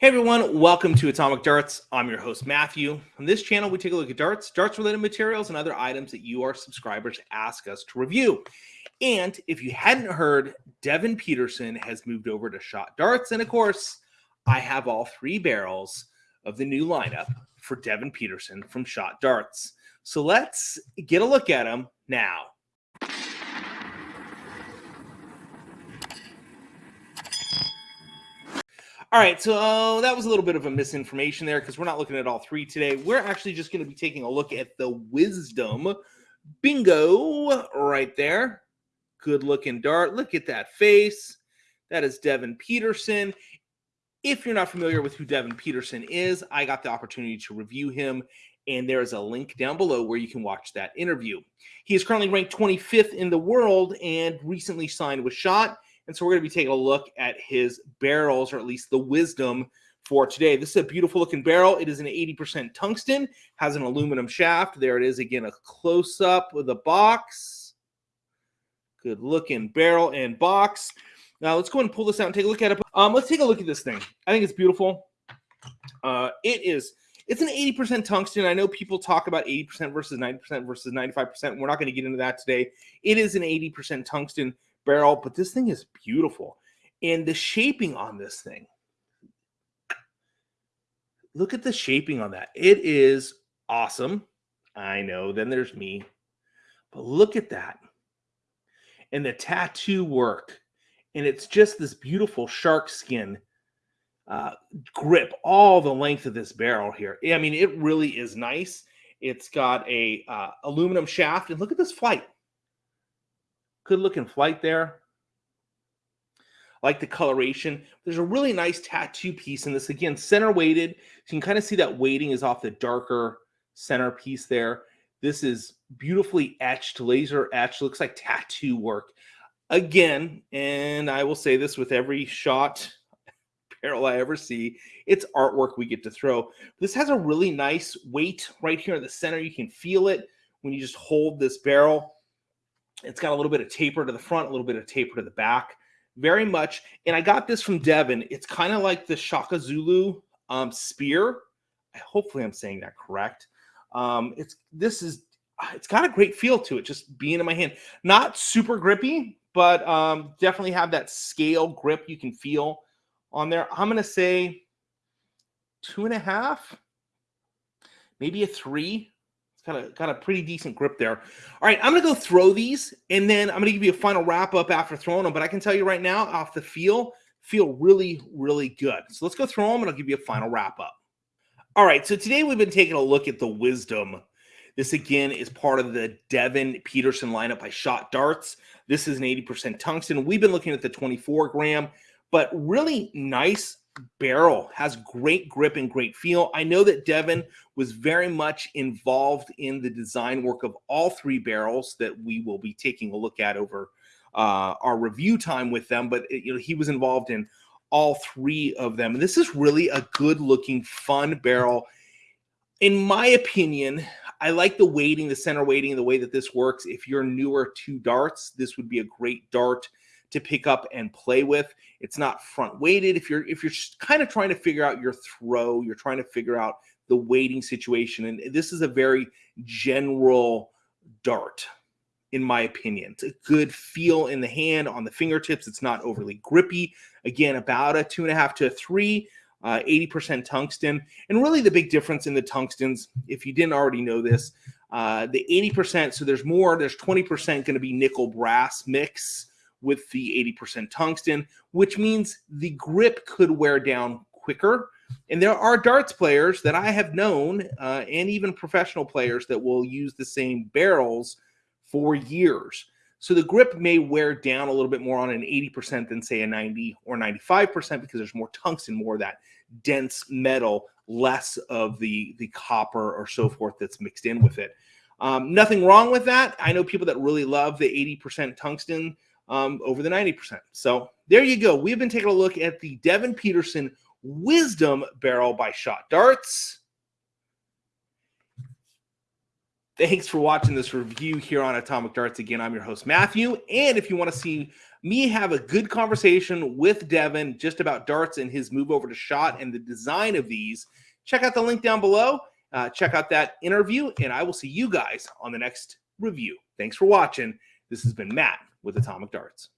Hey everyone, welcome to Atomic Darts. I'm your host, Matthew. On this channel, we take a look at darts, darts related materials, and other items that you, our subscribers, ask us to review. And if you hadn't heard, Devon Petersen has moved over to Shot Darts. And of course, I have all three barrels of the new lineup for Devon Petersen from Shot Darts. So let's get a look at them now. All right, so uh, that was a little bit of a misinformation there because we're not looking at all three today. We're actually just going to be taking a look at the Wisdom Bingo right there. Good looking dart. Look at that face. That is Devon Petersen. If you're not familiar with who Devon Petersen is, I got the opportunity to review him, and there is a link down below where you can watch that interview. He is currently ranked 25th in the world and recently signed with Shot and so we're going to be taking a look at his barrels, or at least the wisdom for today. This is a beautiful looking barrel. It is an 80% tungsten, has an aluminum shaft. There it is again, a close up with a box. Good looking barrel and box. Now let's go and pull this out and take a look at it. Um, let's take a look at this thing. I think it's beautiful. Uh, it is. It's an 80% tungsten. I know people talk about 80% versus 90% versus 95%. We're not going to get into that today. It is an 80% tungsten barrel, but this thing is beautiful. And the shaping on this thing, look at the shaping on that. It is awesome. I know. Then there's me. But look at that. And the tattoo work. And it's just this beautiful shark skin uh, grip all the length of this barrel here. I mean, it really is nice. It's got a uh, aluminum shaft. And look at this flight. Good looking flight there. Like the coloration. There's a really nice tattoo piece in this. Again, center weighted. So you can kind of see that weighting is off the darker center piece there. This is beautifully etched, laser etched. Looks like tattoo work. Again, and I will say this with every shot barrel I ever see, it's artwork we get to throw. This has a really nice weight right here in the center. You can feel it when you just hold this barrel. It's got a little bit of taper to the front, a little bit of taper to the back. Very much. And I got this from Devon. It's kind of like the Shaka Zulu um, spear. Hopefully, I'm saying that correct. Um, it's this is it's got a great feel to it, just being in my hand. Not super grippy, but um, definitely have that scale grip you can feel on there. I'm gonna say two and a half, maybe a three got a got a pretty decent grip there. All right, I'm gonna go throw these, and then I'm gonna give you a final wrap up after throwing them. But I can tell you right now, off the feel, feel really really good. So let's go throw them, and I'll give you a final wrap up. All right, so today we've been taking a look at the Wisdom. This again is part of the Devon Petersen lineup by Shot Darts. This is an 80% tungsten. We've been looking at the 24 gram, but really nice barrel has great grip and great feel. I know that Devon was very much involved in the design work of all three barrels that we will be taking a look at over uh, our review time with them. But you know, he was involved in all three of them. And this is really a good looking, fun barrel. In my opinion, I like the weighting, the center weighting, the way that this works. If you're newer to darts, this would be a great dart to pick up and play with. It's not front weighted. If you're if you're kind of trying to figure out your throw, you're trying to figure out the weighting situation, and this is a very general dart, in my opinion. It's a good feel in the hand on the fingertips. It's not overly grippy. Again, about a two and a half to a three. Uh, 80% tungsten. And really, the big difference in the tungstens, if you didn't already know this, uh, the 80%, so there's more, there's 20% going to be nickel brass mix with the 80% tungsten, which means the grip could wear down quicker. And there are darts players that I have known, uh, and even professional players that will use the same barrels for years. So the grip may wear down a little bit more on an 80% than say a 90 or 95% because there's more tungsten, more of that dense metal, less of the the copper or so forth that's mixed in with it. Um, nothing wrong with that. I know people that really love the 80% tungsten um, over the 90%. So there you go. We've been taking a look at the Devon Petersen Wisdom Barrel by Shot Darts. Thanks for watching this review here on Atomic Darts. Again, I'm your host, Matthew. And if you want to see me have a good conversation with Devon just about darts and his move over to shot and the design of these, check out the link down below. Uh, check out that interview, and I will see you guys on the next review. Thanks for watching. This has been Matt with Atomic Darts.